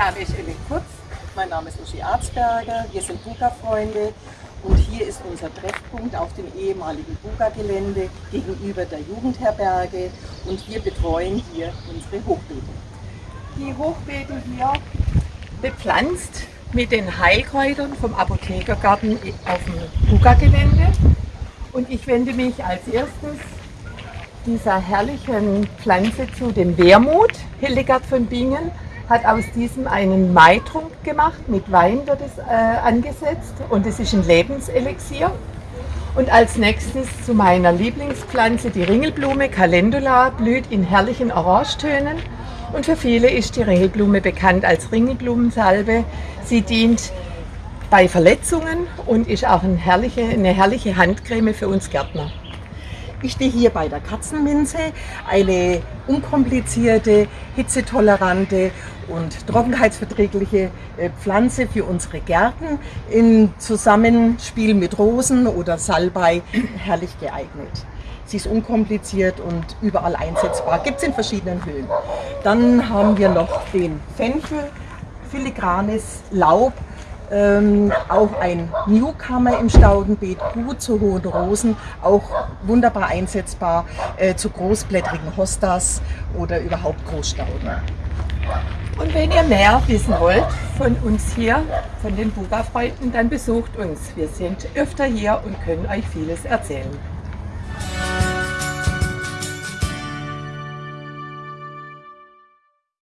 Name ist Ellen Kutz, mein Name ist Uschi Arzberger, wir sind Buga-Freunde. Und hier ist unser Treffpunkt auf dem ehemaligen Buga-Gelände gegenüber der Jugendherberge. Und wir betreuen hier unsere Hochbeete. Die Hochbeete hier bepflanzt mit den Heilkräutern vom Apothekergarten auf dem Buga-Gelände. Und ich wende mich als erstes dieser herrlichen Pflanze zu, dem Wermut. Hildegard von Bingen hat aus diesem einen Maitrunk gemacht, mit Wein wird es äh, angesetzt und es ist ein Lebenselixier. Und als nächstes zu meiner Lieblingspflanze, die Ringelblume Calendula, blüht in herrlichen Orangetönen. Und für viele ist die Ringelblume bekannt als Ringelblumensalbe. Sie dient bei Verletzungen und ist auch eine herrliche, eine herrliche Handcreme für uns Gärtner. Ich stehe hier bei der Katzenminze, eine unkomplizierte, hitzetolerante und trockenheitsverträgliche äh, Pflanze für unsere Gärten im Zusammenspiel mit Rosen oder Salbei herrlich geeignet. Sie ist unkompliziert und überall einsetzbar. Gibt es in verschiedenen Höhen. Dann haben wir noch den Fenchel, filigranes Laub, ähm, auch ein Newcomer im Staudenbeet, gut zu hohen Rosen, auch wunderbar einsetzbar äh, zu großblättrigen Hostas oder überhaupt Großstauden. Und wenn ihr mehr wissen wollt von uns hier, von den Buga-Freunden, dann besucht uns. Wir sind öfter hier und können euch vieles erzählen.